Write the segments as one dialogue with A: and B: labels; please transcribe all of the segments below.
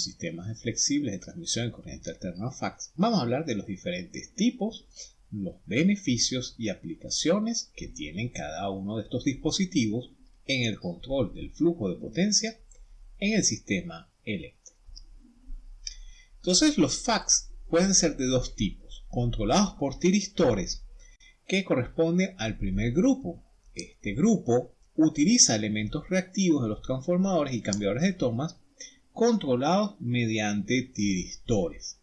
A: Los sistemas flexibles de transmisión de corriente alterna fax, vamos a hablar de los diferentes tipos, los beneficios y aplicaciones que tienen cada uno de estos dispositivos en el control del flujo de potencia en el sistema eléctrico. Entonces los fax pueden ser de dos tipos, controlados por tiristores, que corresponde al primer grupo. Este grupo utiliza elementos reactivos de los transformadores y cambiadores de tomas controlados mediante tiristores.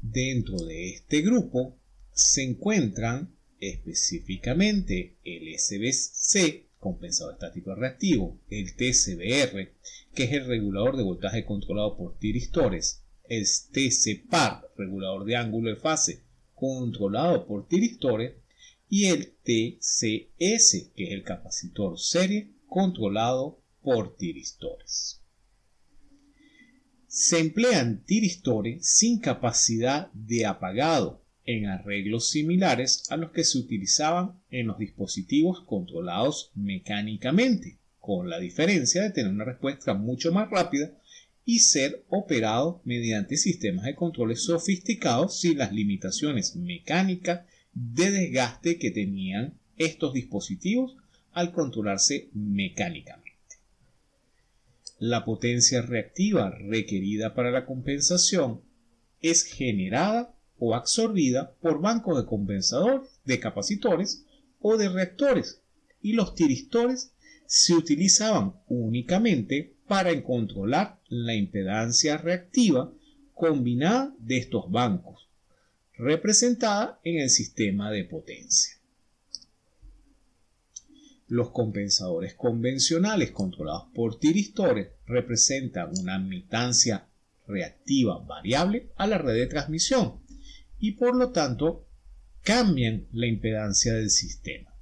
A: Dentro de este grupo se encuentran específicamente el SBC, compensador estático reactivo, el TCBR, que es el regulador de voltaje controlado por tiristores, el TCPAR, regulador de ángulo de fase controlado por tiristores, y el TCS, que es el capacitor serie controlado por tiristores. Se emplean tiristores sin capacidad de apagado en arreglos similares a los que se utilizaban en los dispositivos controlados mecánicamente, con la diferencia de tener una respuesta mucho más rápida y ser operado mediante sistemas de controles sofisticados sin las limitaciones mecánicas de desgaste que tenían estos dispositivos al controlarse mecánicamente. La potencia reactiva requerida para la compensación es generada o absorbida por bancos de compensadores, de capacitores o de reactores y los tiristores se utilizaban únicamente para controlar la impedancia reactiva combinada de estos bancos, representada en el sistema de potencia. Los compensadores convencionales controlados por tiristores representan una admitancia reactiva variable a la red de transmisión y por lo tanto cambian la impedancia del sistema.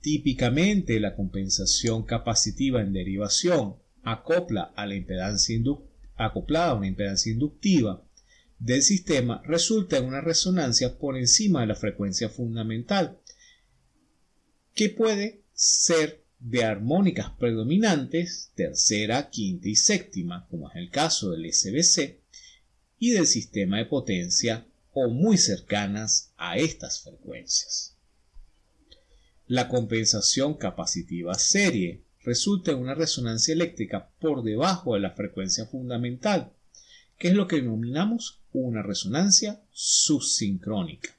A: Típicamente la compensación capacitiva en derivación acopla a acoplada a una impedancia inductiva del sistema resulta en una resonancia por encima de la frecuencia fundamental que puede ser de armónicas predominantes tercera, quinta y séptima, como es el caso del SBC, y del sistema de potencia o muy cercanas a estas frecuencias. La compensación capacitiva serie resulta en una resonancia eléctrica por debajo de la frecuencia fundamental, que es lo que denominamos una resonancia subsincrónica.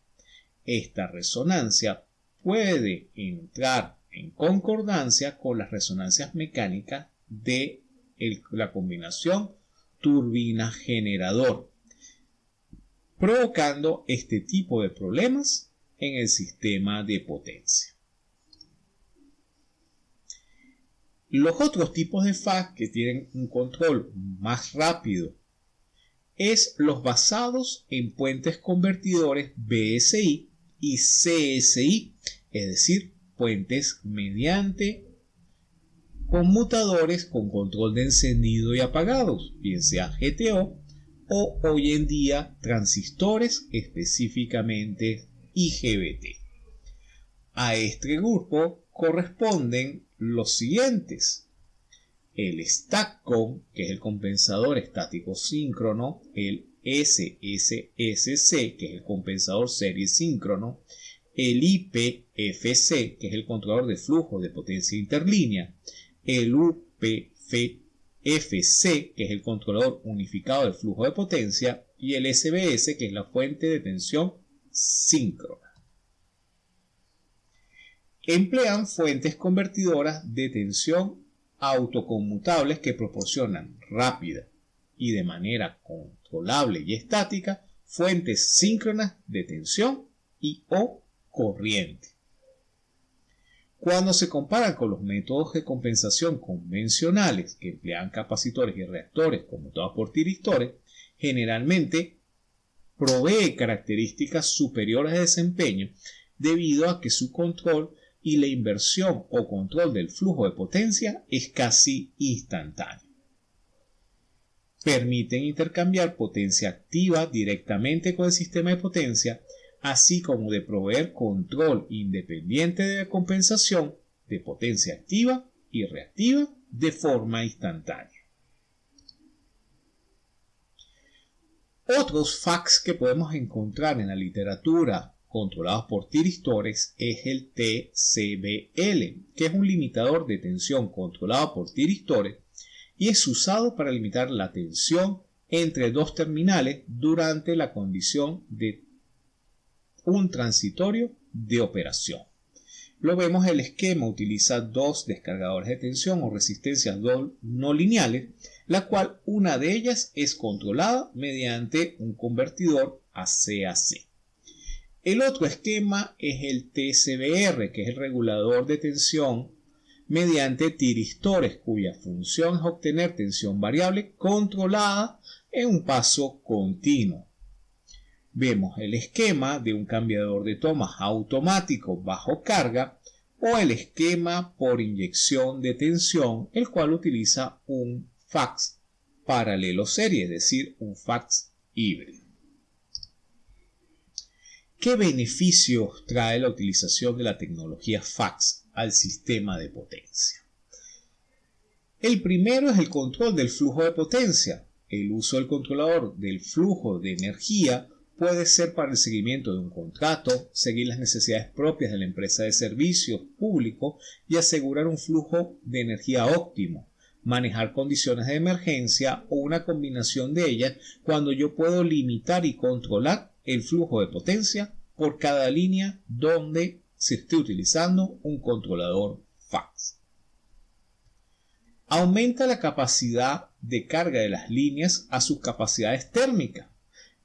A: Esta resonancia puede entrar en concordancia con las resonancias mecánicas de la combinación turbina-generador, provocando este tipo de problemas en el sistema de potencia. Los otros tipos de FAC que tienen un control más rápido es los basados en puentes convertidores BSI y CSI es decir, puentes mediante conmutadores con control de encendido y apagados, bien sea GTO o hoy en día transistores específicamente IGBT. A este grupo corresponden los siguientes. El STACCOM, que es el compensador estático síncrono, el SSSC, que es el compensador serie síncrono, el IPFC, que es el controlador de flujo de potencia interlínea, el UPFC, que es el controlador unificado de flujo de potencia, y el SBS, que es la fuente de tensión síncrona. Emplean fuentes convertidoras de tensión autoconmutables que proporcionan rápida y de manera controlable y estática fuentes síncronas de tensión y o corriente. Cuando se comparan con los métodos de compensación convencionales que emplean capacitores y reactores conmutados por tiristores, generalmente provee características superiores de desempeño debido a que su control y la inversión o control del flujo de potencia es casi instantáneo. Permiten intercambiar potencia activa directamente con el sistema de potencia así como de proveer control independiente de compensación de potencia activa y reactiva de forma instantánea. Otros fax que podemos encontrar en la literatura controlados por tiristores es el TCBL, que es un limitador de tensión controlado por tiristores y es usado para limitar la tensión entre dos terminales durante la condición de un transitorio de operación. Lo vemos el esquema utiliza dos descargadores de tensión o resistencias no lineales, la cual una de ellas es controlada mediante un convertidor AC-AC. El otro esquema es el TCBR, que es el regulador de tensión mediante tiristores, cuya función es obtener tensión variable controlada en un paso continuo. Vemos el esquema de un cambiador de tomas automático bajo carga o el esquema por inyección de tensión, el cual utiliza un fax paralelo serie, es decir, un fax híbrido. ¿Qué beneficios trae la utilización de la tecnología fax al sistema de potencia? El primero es el control del flujo de potencia. El uso del controlador del flujo de energía puede ser para el seguimiento de un contrato, seguir las necesidades propias de la empresa de servicios públicos y asegurar un flujo de energía óptimo, manejar condiciones de emergencia o una combinación de ellas cuando yo puedo limitar y controlar el flujo de potencia por cada línea donde se esté utilizando un controlador fax. Aumenta la capacidad de carga de las líneas a sus capacidades térmicas.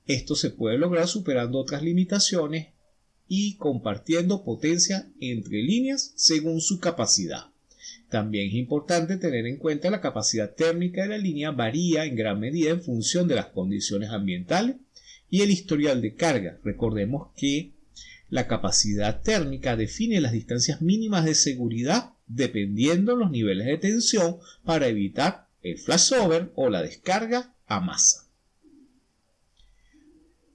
A: Esto se puede lograr superando otras limitaciones y compartiendo potencia entre líneas según su capacidad. También es importante tener en cuenta la capacidad térmica de la línea varía en gran medida en función de las condiciones ambientales y el historial de carga. Recordemos que la capacidad térmica define las distancias mínimas de seguridad dependiendo los niveles de tensión para evitar el flashover o la descarga a masa.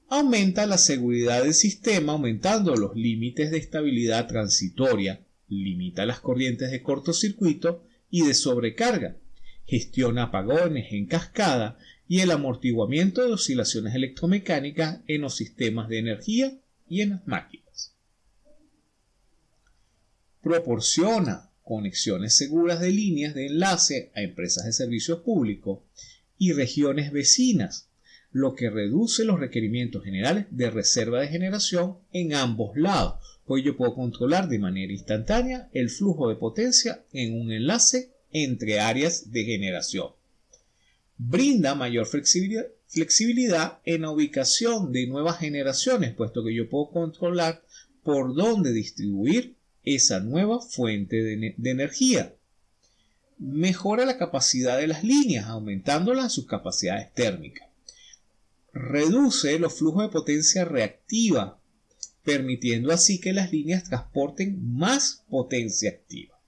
A: Aumenta la seguridad del sistema aumentando los límites de estabilidad transitoria, limita las corrientes de cortocircuito y de sobrecarga, gestiona apagones en cascada y el amortiguamiento de oscilaciones electromecánicas en los sistemas de energía y en las máquinas. Proporciona conexiones seguras de líneas de enlace a empresas de servicios públicos y regiones vecinas, lo que reduce los requerimientos generales de reserva de generación en ambos lados, pues yo puedo controlar de manera instantánea el flujo de potencia en un enlace entre áreas de generación brinda mayor flexibilidad, en la ubicación de nuevas generaciones, puesto que yo puedo controlar por dónde distribuir esa nueva fuente de, de energía. Mejora la capacidad de las líneas, aumentándolas sus capacidades térmicas. Reduce los flujos de potencia reactiva, permitiendo así que las líneas transporten más potencia activa.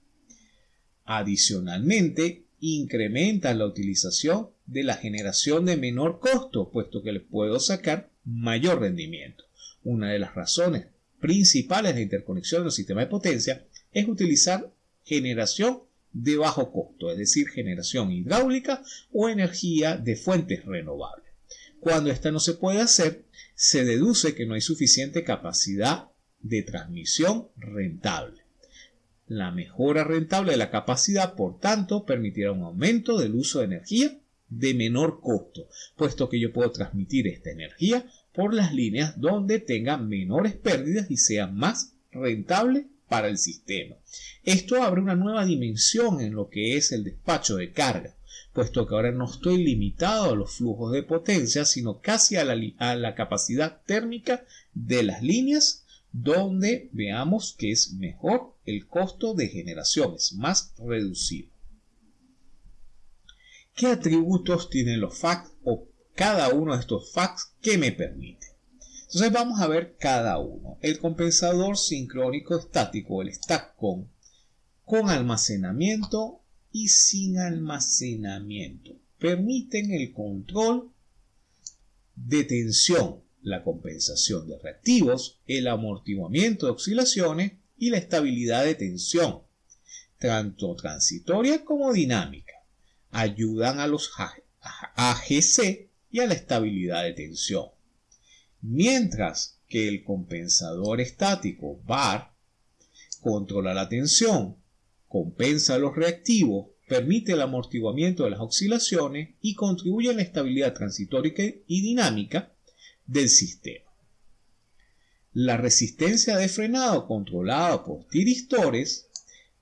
A: Adicionalmente, incrementa la utilización de la generación de menor costo, puesto que les puedo sacar mayor rendimiento. Una de las razones principales de interconexión del sistema de potencia es utilizar generación de bajo costo, es decir, generación hidráulica o energía de fuentes renovables. Cuando esta no se puede hacer, se deduce que no hay suficiente capacidad de transmisión rentable. La mejora rentable de la capacidad, por tanto, permitirá un aumento del uso de energía de menor costo, puesto que yo puedo transmitir esta energía por las líneas donde tenga menores pérdidas y sea más rentable para el sistema. Esto abre una nueva dimensión en lo que es el despacho de carga, puesto que ahora no estoy limitado a los flujos de potencia, sino casi a la, a la capacidad térmica de las líneas donde veamos que es mejor el costo de generación, es más reducido. ¿Qué atributos tienen los fax o cada uno de estos fax que me permite? Entonces vamos a ver cada uno. El compensador sincrónico estático, el STATCOM, con almacenamiento y sin almacenamiento. Permiten el control de tensión la compensación de reactivos, el amortiguamiento de oscilaciones y la estabilidad de tensión. tanto transitoria como dinámica. Ayudan a los AGC y a la estabilidad de tensión. Mientras que el compensador estático VAR controla la tensión, compensa los reactivos, permite el amortiguamiento de las oscilaciones y contribuye a la estabilidad transitoria y dinámica del sistema. La resistencia de frenado controlada por tiristores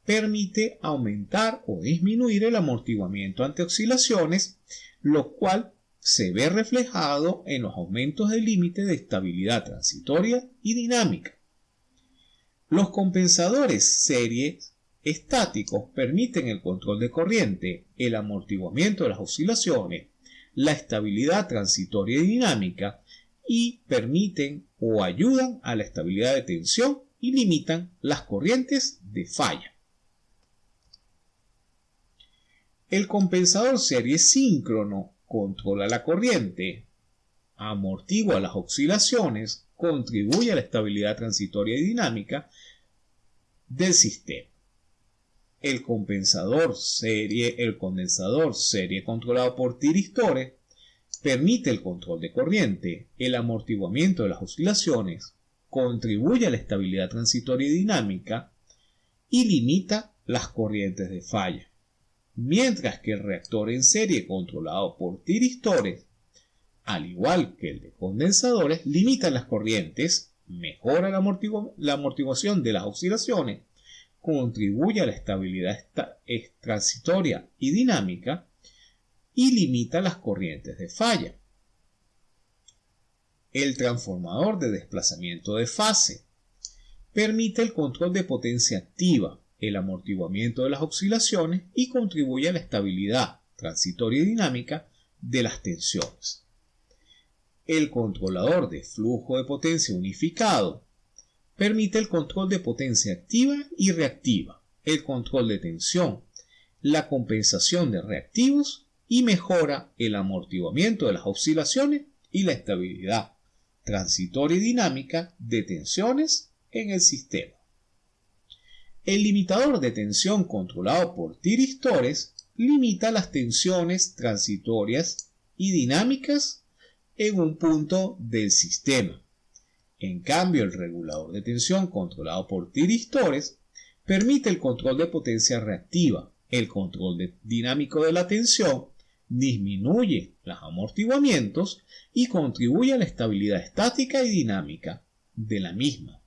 A: permite aumentar o disminuir el amortiguamiento ante oscilaciones, lo cual se ve reflejado en los aumentos del límite de estabilidad transitoria y dinámica. Los compensadores series estáticos permiten el control de corriente, el amortiguamiento de las oscilaciones, la estabilidad transitoria y dinámica y permiten o ayudan a la estabilidad de tensión y limitan las corrientes de falla. El compensador serie síncrono controla la corriente, amortigua las oscilaciones, contribuye a la estabilidad transitoria y dinámica del sistema. El compensador serie, el condensador serie controlado por tiristores permite el control de corriente, el amortiguamiento de las oscilaciones, contribuye a la estabilidad transitoria y dinámica y limita las corrientes de falla. Mientras que el reactor en serie controlado por tiristores, al igual que el de condensadores, limita las corrientes, mejora la, amortiguación de las oscilaciones, contribuye a la estabilidad transitoria y dinámica y limita las corrientes de falla. El transformador de desplazamiento de fase permite el control de potencia activa, el amortiguamiento de las oscilaciones y contribuye a la estabilidad transitoria y dinámica de las tensiones. El controlador de flujo de potencia unificado permite el control de potencia activa y reactiva, el control de tensión, la compensación de reactivos y mejora el amortiguamiento de las oscilaciones y la estabilidad transitoria y dinámica de tensiones en el sistema. El limitador de tensión controlado por tiristores limita las tensiones transitorias y dinámicas en un punto del sistema. En cambio, el regulador de tensión controlado por tiristores permite el control de potencia reactiva, el control dinámico de la tensión, disminuye los amortiguamientos y contribuye a la estabilidad estática y dinámica de la misma.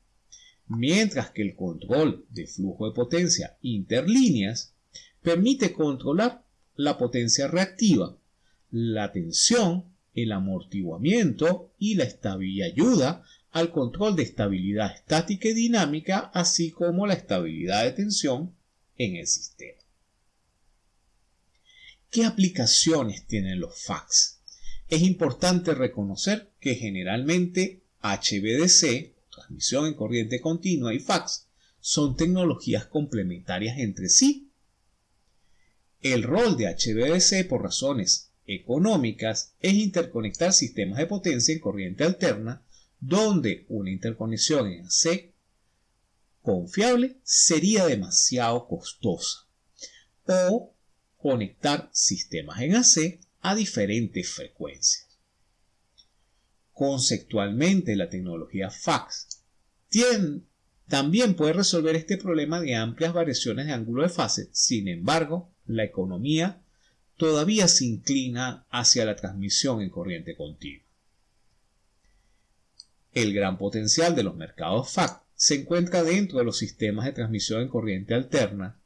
A: Mientras que el control de flujo de potencia interlíneas permite controlar la potencia reactiva, la tensión, el amortiguamiento y la estabilidad ayuda al control de estabilidad estática y dinámica, así como la estabilidad de tensión en el sistema. ¿Qué aplicaciones tienen los FACS? Es importante reconocer que generalmente HVDC transmisión en corriente continua y fax son tecnologías complementarias entre sí. El rol de HVDC por razones económicas es interconectar sistemas de potencia en corriente alterna donde una interconexión en AC confiable sería demasiado costosa o conectar sistemas en AC a diferentes frecuencias. Conceptualmente, la tecnología fax también puede resolver este problema de amplias variaciones de ángulo de fase. Sin embargo, la economía todavía se inclina hacia la transmisión en corriente continua. El gran potencial de los mercados FAC se encuentra dentro de los sistemas de transmisión en corriente alterna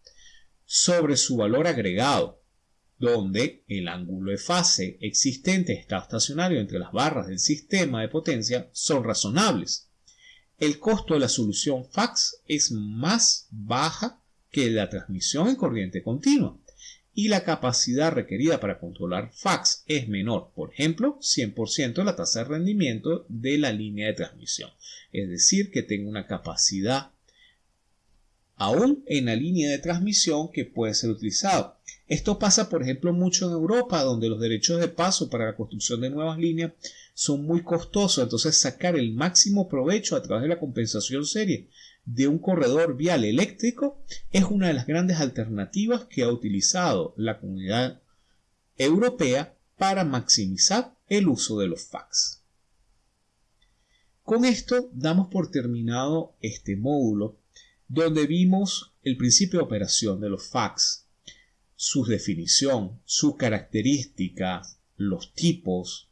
A: sobre su valor agregado, donde el ángulo de fase existente está estacionario entre las barras del sistema de potencia son razonables. El costo de la solución FAX es más baja que la transmisión en corriente continua y la capacidad requerida para controlar FAX es menor, por ejemplo, 100% de la tasa de rendimiento de la línea de transmisión. Es decir, que tenga una capacidad aún en la línea de transmisión que puede ser utilizado. Esto pasa, por ejemplo, mucho en Europa, donde los derechos de paso para la construcción de nuevas líneas son muy costosos, entonces sacar el máximo provecho a través de la compensación serie de un corredor vial eléctrico es una de las grandes alternativas que ha utilizado la comunidad europea para maximizar el uso de los fax. Con esto damos por terminado este módulo donde vimos el principio de operación de los fax, su definición, su característica, los tipos,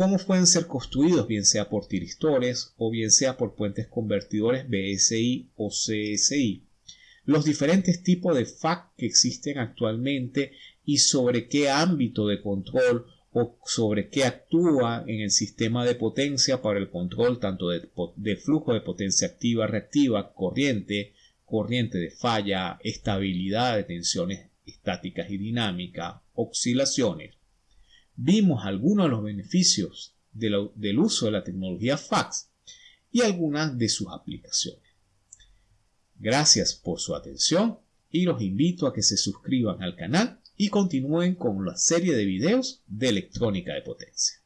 A: cómo pueden ser construidos, bien sea por tiristores o bien sea por puentes convertidores BSI o CSI, los diferentes tipos de FAC que existen actualmente y sobre qué ámbito de control o sobre qué actúa en el sistema de potencia para el control tanto de, flujo de potencia activa, reactiva, corriente, corriente de falla, estabilidad de tensiones estáticas y dinámicas, oscilaciones, vimos algunos de los beneficios del uso de la tecnología fax y algunas de sus aplicaciones. Gracias por su atención y los invito a que se suscriban al canal y continúen con la serie de videos de electrónica de potencia.